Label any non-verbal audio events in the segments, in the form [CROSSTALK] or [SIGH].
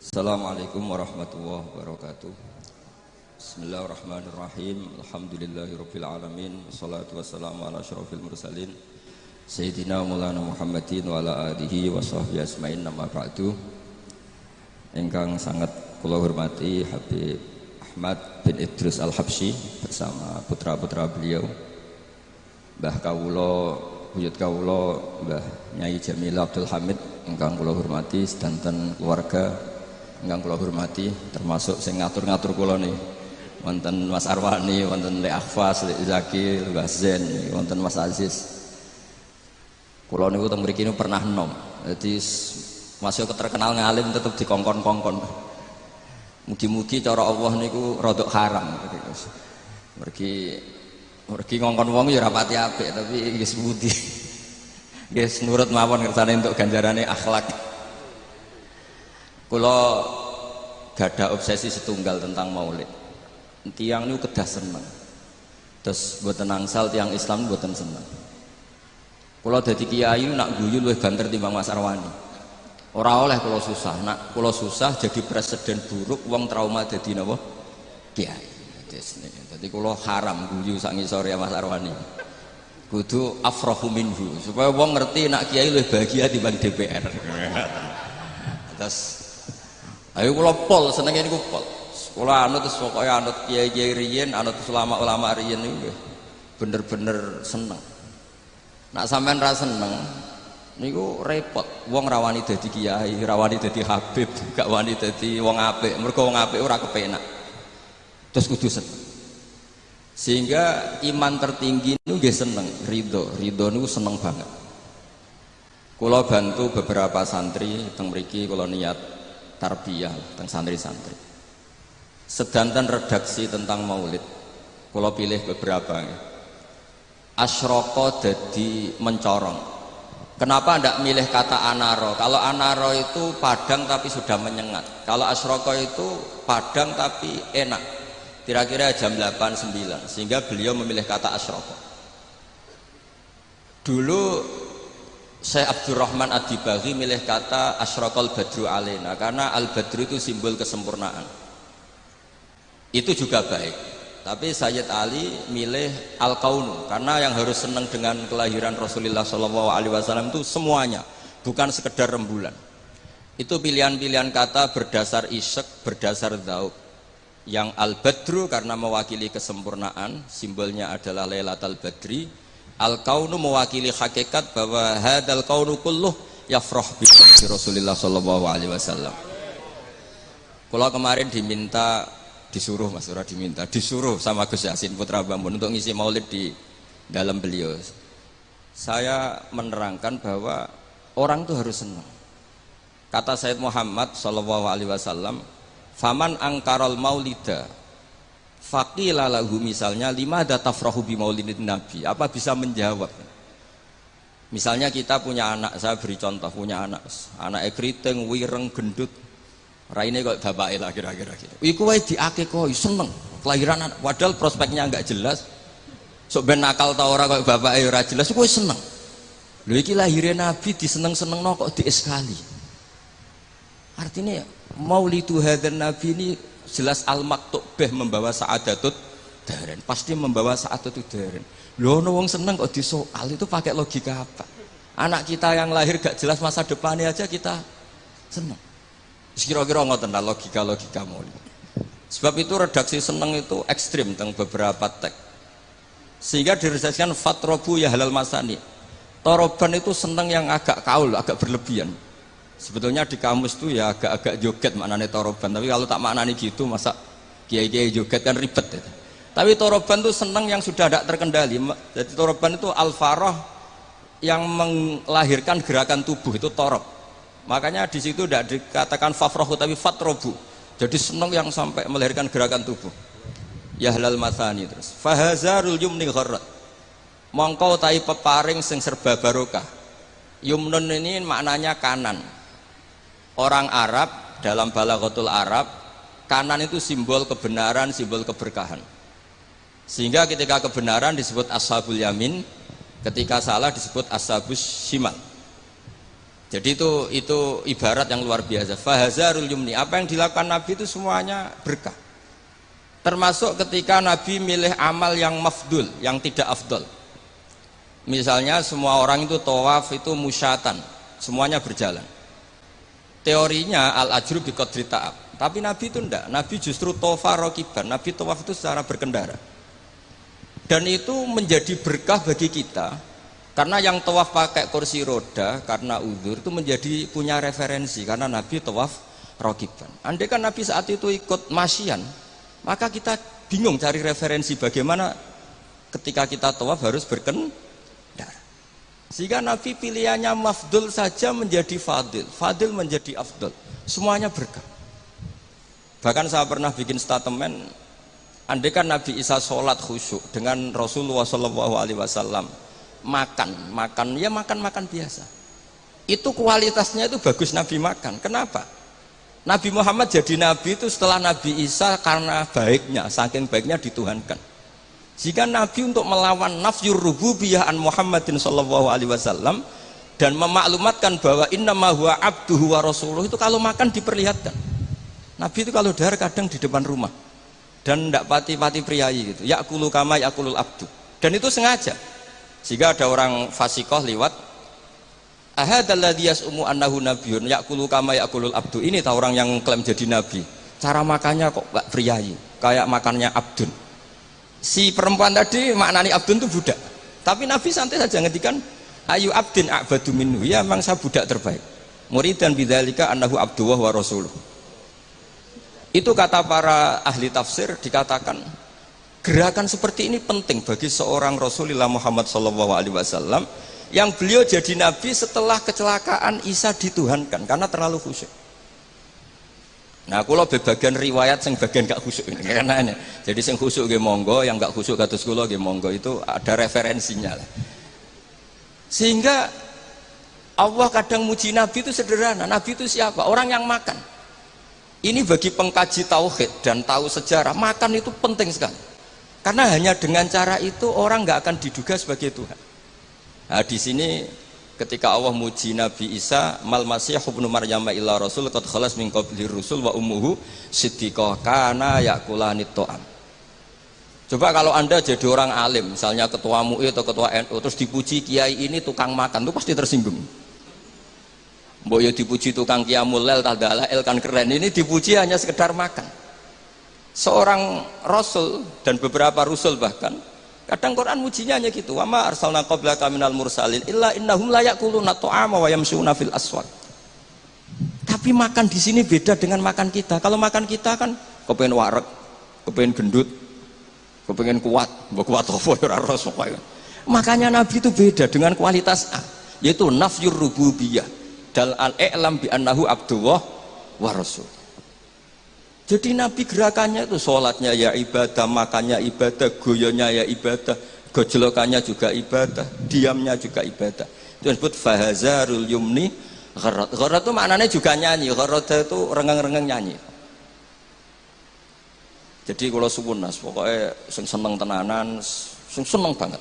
Assalamualaikum warahmatullahi wabarakatuh. Bismillahirrahmanirrahim. Alhamdulillahirabbil alamin. Wassalatu wassalamu ala asyrafil mursalin. Sayyidina Maulana Muhammadin wa ala alihi wa sahbihi asmain nama ba'du. Engkang sangat kula hormati Habib Ahmad bin Idrus Al-Habsyi bersama putra-putra beliau. Mbah Kawulo Buyut Kawulo Mbah Nyai Jamil Abdul Hamid engkang kula hormati sedanten keluarga Enggak kula hormati termasuk sing ngatur-ngatur kula nih wonten Mas Arwani wonten Le Akhfas Le Zaki Le Zen wonten Mas Aziz. Kula niku teng mriki pernah nom jadi masih terkenal ngalim tetep dikongkon-kongkon. Mugi-mugi cara Allah niku rodok haram. Mergi mergi ngongkon wong ya rapati apik tapi nggih budi [LAUGHS] nggih nurut mawon kersane untuk ganjarane akhlak kalau gada obsesi setunggal tentang maulid. Tiang ini kedah seneng. Terus buat sal tiang Islam buatan seneng. Kalau jadi kiai nak guyu lebih banter timbang Mas Arwani. Orang oleh kalau susah. Nak kalau susah jadi presiden buruk uang trauma jadi napa? Kiai. Jadi kalau haram guyu sangi sore Mas Arwani. Kudu afrohu minhu supaya uang ngerti nak kiai lebih bahagia dibanding DPR [LAUGHS] terus Ayo kula pol senenge niku pol. Kula anut terus pokoke anut kiai-kiai riyen, anut ulama-ulama riyen niku bener-bener seneng. Nak sampean ra seneng niku repot. Wong rawani dadi kiai, rawani dadi habib, [LAUGHS] gak wani dadi wong apik. Mergo wong apik ora kepenak. Terus kudu seneng. Sehingga iman tertinggi niku nggih seneng, ridho. Ridho niku seneng banget. Kula bantu beberapa santri teng mriki kula niat tarbiyah tentang santri-santri. Sedanten redaksi tentang maulid kalau pilih beberapa asroko jadi mencorong. Kenapa tidak milih kata anaro? Kalau anaro itu padang tapi sudah menyengat. Kalau asroko itu padang tapi enak. Kira-kira jam 8-9 sehingga beliau memilih kata asroko dulu Syekh Abdurrahman Ad-Dibaghi milih kata asyraqal badru alena karena al-badru itu simbol kesempurnaan. Itu juga baik. Tapi Sayyid Ali milih al-kaunu karena yang harus senang dengan kelahiran Rasulullah SAW itu semuanya bukan sekedar rembulan. Itu pilihan-pilihan kata berdasar isek berdasar dauk yang al-badru karena mewakili kesempurnaan simbolnya adalah Lailatul Badri al kaunu mewakili hakikat bahwa hadal kaunu kulluh yafrah bi Rasulullah sallallahu alaihi wasallam. Kalau kemarin diminta disuruh Mas Ura diminta disuruh sama Gus Yasin Putra Bambun untuk ngisi maulid di dalam beliau. Saya menerangkan bahwa orang itu harus senang. Kata Said Muhammad sallallahu alaihi wasallam faman angkarol maulida Fakila lahu misalnya lima datafrahu bi maulidin nabi. Apa bisa menjawab? Misalnya kita punya anak, saya beri contoh punya anak, anak ekriting, wireng, gendut, raine kok bapak lah kira-kira gitu. Iku wae diakekoi seneng kelahiran anak, padahal prospeknya nggak jelas. Sok ben nakal ta ora kok bapak ora jelas, kowe seneng. Lho iki lahirnya Nabi diseneng-seneng no kok dieskali. Artinya maulidu hadan Nabi ini jelas al beh membawa saadatut daren. Pasti membawa saadatut daren. Lo wong seneng kok disoal itu pakai logika apa? Anak kita yang lahir gak jelas masa depannya aja kita seneng. Kira-kira ngoten lah logika-logika mulia sebab itu redaksi seneng itu ekstrim tentang beberapa teks. Sehingga diredaksikan fatrobu ya halal masani. Toroban itu seneng yang agak kaul agak berlebihan sebetulnya di kamus tuh ya agak-agak joget maknanya toroban. Tapi kalau tak maknanya gitu masa kiai-kiai joget kan ribet ya. tapi toroban tuh seneng yang sudah tidak terkendali. Jadi toroban itu al-faroh yang melahirkan gerakan tubuh itu torob. Makanya di situ tidak dikatakan fafrohu tapi fatrobu. Jadi seneng yang sampai melahirkan gerakan tubuh. Ya halal masani terus. Fahazarul yumni gharrat. Mongkau tai peparing sing serba barokah. Yumnun ini maknanya kanan orang Arab dalam balagotul Arab kanan itu simbol kebenaran simbol keberkahan sehingga ketika kebenaran disebut ashabul yamin ketika salah disebut ashabus shimal Jadi itu itu ibarat yang luar biasa. Fahazarul yumni. Apa yang dilakukan Nabi itu semuanya berkah. Termasuk ketika Nabi milih amal yang mafdul, yang tidak afdol. Misalnya semua orang itu tawaf itu musyatan, semuanya berjalan. Teorinya al ajru bi qadri ta'ab. Tapi Nabi itu enggak. Nabi justru tofa rokiban. Nabi tawaf itu secara berkendara. Dan itu menjadi berkah bagi kita karena yang tawaf pakai kursi roda karena uzur itu menjadi punya referensi karena Nabi tawaf rokiban. Andai kan Nabi saat itu ikut masyian, maka kita bingung cari referensi bagaimana ketika kita tawaf harus berkendara. Sehingga Nabi pilihannya mafdul saja menjadi fadil, fadil menjadi afdul. Semuanya berkah. Bahkan saya pernah bikin statement, andai kan Nabi Isa sholat khusyuk dengan Rasulullah SAW, makan, makan ya makan makan biasa. Itu kualitasnya itu bagus Nabi makan. Kenapa? Nabi Muhammad jadi Nabi itu setelah Nabi Isa karena baiknya, saking baiknya dituhankan. Jika Nabi untuk melawan nafyur rububiyah an Muhammadin sallallahu alaihi wasallam dan memaklumatkan bahwa inna huwa abduhu wa rasuluh itu kalau makan diperlihatkan. Nabi itu kalau dahar kadang di depan rumah. Dan tidak pati-pati priayi gitu. Yakulu kama yakulul abdu. Dan itu sengaja. Jika ada orang fasikoh liwat ahadalladhi yas'umu annahu nabiyun yakulu kama yakulul abdu. Ini tahu orang yang klaim jadi nabi. Cara makannya kok gak priayi? Kayak makannya abdun si perempuan tadi maknani abdun itu budak. Tapi nabi santai saja ngedikan ayu abdin abadu minhu. Ya memang saya budak terbaik. Murid dan bidalika annahu abduwah wa rasuluh. Itu kata para ahli tafsir dikatakan Gerakan seperti ini penting bagi seorang Rasulullah Muhammad SAW yang beliau jadi nabi setelah kecelakaan Isa dituhankan karena terlalu khusyuk. Nah, kalau bagian riwayat yang bagian gak khusyuk ini [LAUGHS] karena ini. Jadi sing khusyuk ge monggo, yang gak khusyuk kados kula ge monggo itu ada referensinya lah. Sehingga Allah kadang muji Nabi itu sederhana. Nabi itu siapa? Orang yang makan. Ini bagi pengkaji tauhid dan tahu sejarah, makan itu penting sekali. Karena hanya dengan cara itu orang nggak akan diduga sebagai Tuhan. Nah, di sini ketika Allah muji Nabi Isa mal masih ibnu maryam illa rasul qad khalas min qabli rusul wa ummuhu siddiqah kana yakulani ta'am. Coba kalau Anda jadi orang alim, misalnya ketua MUI atau ketua NU terus dipuji kiai ini tukang makan, itu pasti tersinggung. Mbok ya dipuji tukang kiamul lel tadalah el kan keren. Ini dipuji hanya sekedar makan seorang rasul dan beberapa rasul bahkan kadang Quran mujinya hanya gitu. Wama arsalna qablaka minal mursalin illa innahum la yakuluna ta'ama wa yamshuna fil aswaq tapi makan di sini beda dengan makan kita. Kalau makan kita kan kepengen warak kepengen gendut kepengen kuat. Mbok kuat apa ya makanya nabi itu beda dengan kualitas A yaitu nafyur rububiyah. Dal al i'lam bi annahu abdullah wa rasul jadi Nabi gerakannya itu sholatnya ya ibadah, makannya ibadah, goyonya ya ibadah, gojlokannya juga ibadah, diamnya juga ibadah. Itu disebut fahazarul yumni gharat. Gharat itu maknanya juga nyanyi, gharat itu rengeng-rengeng nyanyi. Jadi kalau suwun nas, pokoknya seneng tenanan, seneng banget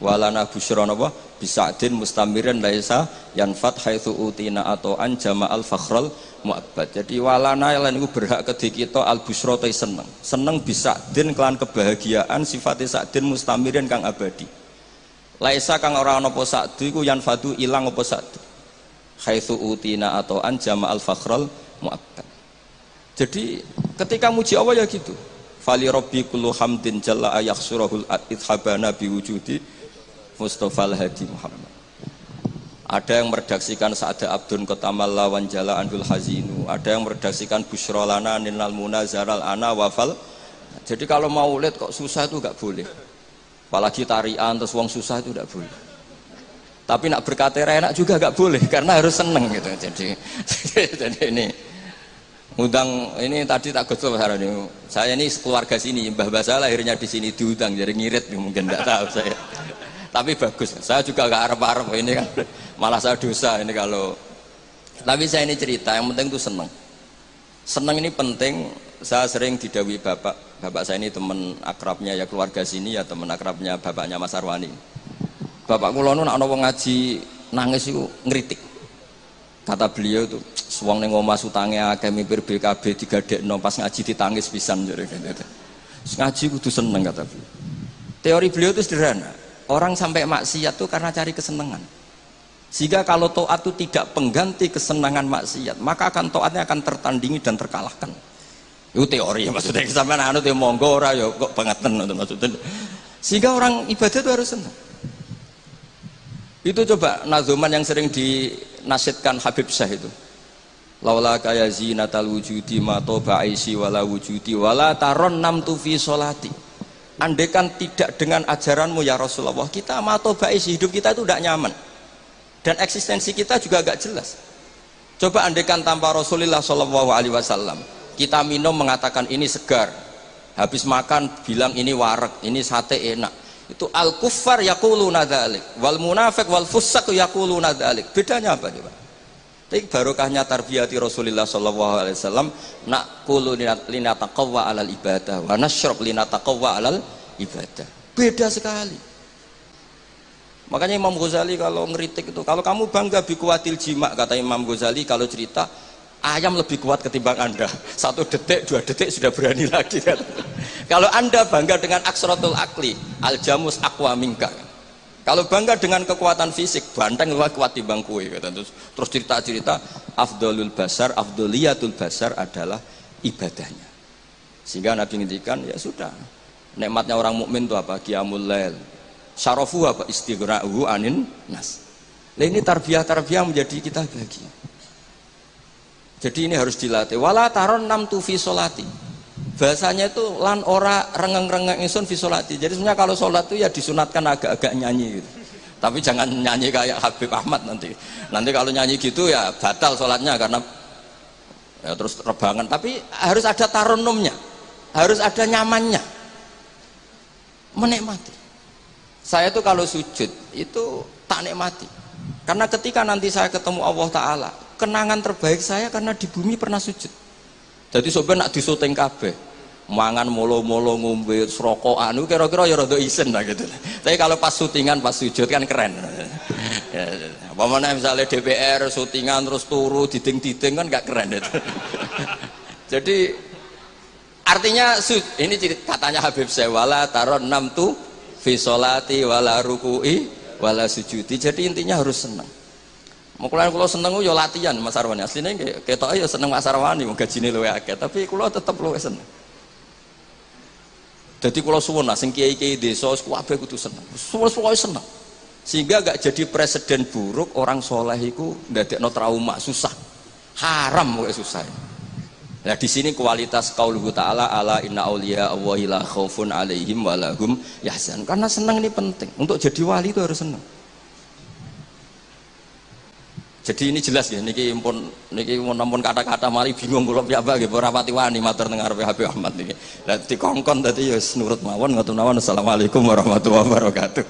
walana busyra napa? Bisadin mustamirin laisa yanfat haitsu utina atau an al fakhral muabbad. Jadi walana lan iku berhak kedhi kita al busyra seneng. Seneng bisadin kelan kebahagiaan sifatnya sadin mustamirin kang abadi. Laisa kang ora ana apa sadu iku yanfadu ilang apa sadu. Haitsu utina atau an al fakhral muabbad. Jadi ketika muji Allah ya gitu. Fali rabbi kullu hamdin jalla ayakhsurahul idhabana biwujudi Mustafa Al-Hadi Muhammad. Ada yang meredaksikan Sa'ada Abdun Kotamal Lawan Jala Andul Hazinu. Ada yang meredaksikan Busrolana Ninal Munazaral Ana Wafal. Jadi kalau mau lihat kok susah itu gak boleh. Apalagi tarian terus uang susah itu gak boleh. Tapi nak berkata enak juga gak boleh karena harus seneng gitu. Jadi [LAUGHS] jadi ini undang ini tadi tak gosok ini saya ini keluarga sini mbah basah lahirnya di sini diundang jadi ngirit mungkin tidak tahu saya tapi bagus. Saya juga gak harap-harap ini kan. Malah saya dosa ini kalau. Tapi saya ini cerita yang penting itu seneng. Seneng ini penting. Saya sering didawi bapak. Bapak saya ini teman akrabnya ya keluarga sini ya teman akrabnya bapaknya Mas Arwani. Bapak kulo nak ngaji nangis itu ngeritik kata beliau itu suang neng omah sutange akeh mipir BKB digadekno pas ngaji ditangis pisan. Jare gitu. Ngaji kudu seneng kata beliau. Teori beliau itu sederhana. Orang sampai maksiat itu karena cari kesenangan. Sehingga kalau toat itu tidak pengganti kesenangan maksiat, maka akan toatnya akan tertandingi dan terkalahkan. Itu teori maksudnya sampai anu teh monggo ora ya kok pengerten maksudnya. Sehingga orang ibadah itu harus senang. Itu coba nazuman yang sering dinasihkan Habib Syah itu. Laula kaya zinatal wujudi ma toba aisi wala wujudi wala taron nam tufi solati. Andekan tidak dengan ajaranmu ya Rasulullah, kita ma toba aisi hidup kita itu tidak nyaman. Dan eksistensi kita juga agak jelas. Coba andekan tanpa Rasulullah Shallallahu Alaihi Wasallam, kita minum mengatakan ini segar, habis makan bilang ini warak, ini sate enak itu al kufar yaquluna dzalik wal munafik wal fusak yaquluna dzalik bedanya apa coba tapi barokahnya tarbiyati Rasulullah sallallahu alaihi wasallam nak kulu linataqawwa alal ibadah wa nasyrab linataqawwa alal ibadah. Beda sekali. Makanya Imam Ghazali kalau ngeritik itu kalau kamu bangga bikuatil jima kata Imam Ghazali kalau cerita ayam lebih kuat ketimbang anda. [LAUGHS] Satu detik dua detik sudah berani lagi. [LAUGHS] Kalau anda bangga dengan aksrotul akli al jamus akwa mingka kalau bangga dengan kekuatan fisik banteng lebih kuat timbang kue terus. Terus cerita cerita afdolul basar afdoliyatul basar adalah ibadahnya. Sehingga nabi ngintikan ya sudah nikmatnya orang mukmin itu apa? Qiyamul lail. Syarafu apa? Istighra'uhu anin nas. Nah ini tarbiyah tarbiyah menjadi kita bahagia. Jadi ini harus dilatih. Wala taron nam tu fi solati. Bahasanya itu lan ora rengeng-rengeng insun fi solati. Jadi sebenarnya kalau sholat itu ya disunatkan agak-agak nyanyi gitu. Tapi jangan nyanyi kayak Habib Ahmad nanti. Nanti kalau nyanyi gitu ya batal sholatnya karena ya terus rebangan. Tapi harus ada taronumnya, harus ada nyamannya, menikmati. Saya tuh kalau sujud itu tak nikmati. Karena ketika nanti saya ketemu Allah Ta'ala kenangan terbaik saya karena di bumi pernah sujud jadi sobat nak disuting kabeh mangan molo-molo ngombe rokok anu kira-kira ya rada isen lah gitu. Tapi kalau pas syutingan pas sujud kan keren. Ya, apa mana misalnya DPR syutingan terus turu diding-diding kan gak keren itu. Jadi artinya ini katanya Habib Sewala taron enam tuh visolati wala rukui wala sujudi. Jadi intinya harus senang Mau kalau seneng yo latihan Mas Arwani. Aslinya ketok ya seneng Mas Arwani, gajine luwe akeh, tapi kalau tetep luwe seneng. Jadi kalau suwun sing kiai-kiai desa kabeh kudu seneng. Suwe-suwe seneng. Sehingga gak jadi presiden buruk orang soleh itu ndadekno trauma susah. Haram kok susah. Nah di sini kualitas qauluhu ta'ala ala inna auliya Allahi la khaufun alaihim walahum yahzan. Karena senang ini penting. Untuk jadi wali itu harus senang jadi ini jelas ya niki impun niki namun kata-kata mari bingung kula piyambak nggih ora pati wani matur ngarepe Habib Ahmad niki. Lah dikongkon dadi ya nurut mawon ngoten mawon. Assalamualaikum warahmatullahi wabarakatuh.